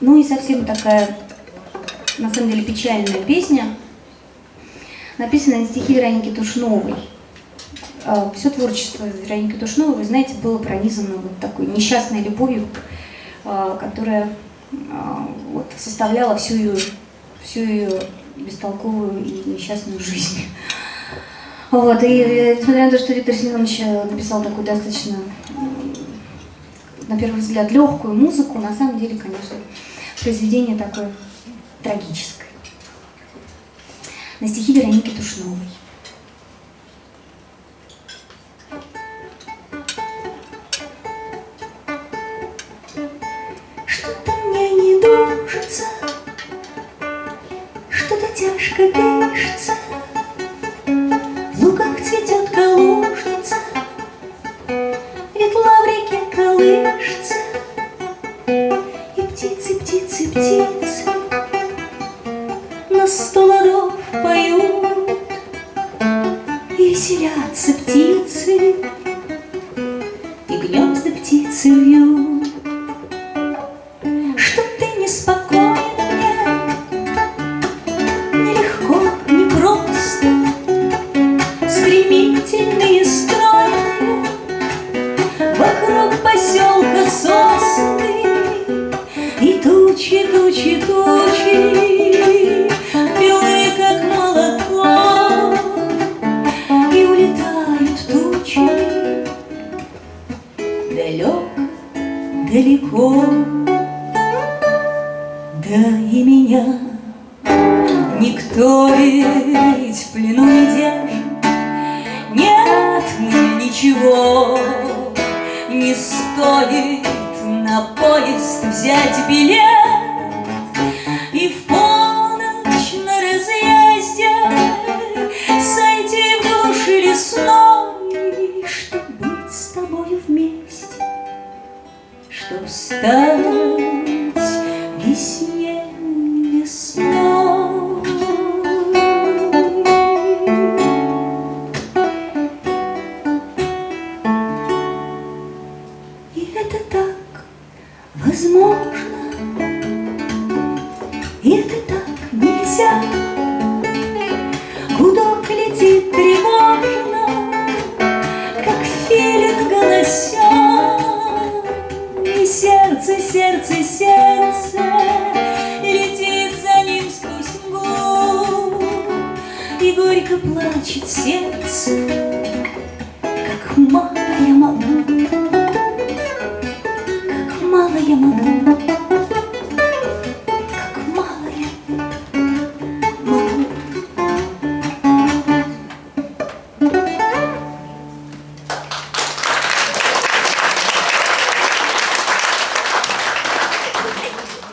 Ну и совсем такая, на самом деле, печальная песня, написанная на стихи Вероники Тушновой. А, Все творчество Вероники Тушновой, вы знаете, было пронизано вот такой несчастной любовью, а, которая а, вот, составляла всю ее, всю ее бестолковую и несчастную жизнь. Вот, и несмотря на то, что Виктор Семенович написал такую достаточно, на первый взгляд, легкую музыку, на самом деле, конечно, произведение такое трагическое. На стихи Вероники Тушновой. Что-то мне не дружится, что-то тяжко дышится, в луках цветет птицы, птицы, птицы. На сто ладов поют, и веселятся птицы, и гнезда птицы вьют. Тучи, тучи, тучи, белые, как молоко, и улетают тучи далеко, далеко. Да и меня никто ведь в плену не держит, Нет мне ничего, не стоит на поезд взять билет возможно, и это так нельзя. Плачет сердце, как мало я могу, как мало я могу.